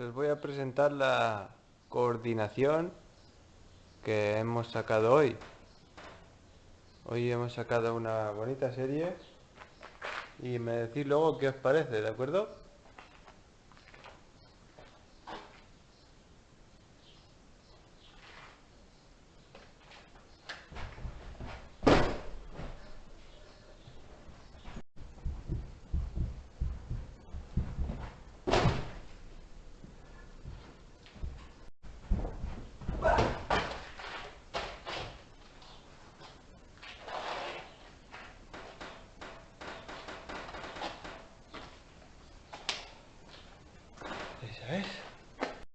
Os voy a presentar la coordinación que hemos sacado hoy. Hoy hemos sacado una bonita serie y me decís luego qué os parece, ¿de acuerdo? guys.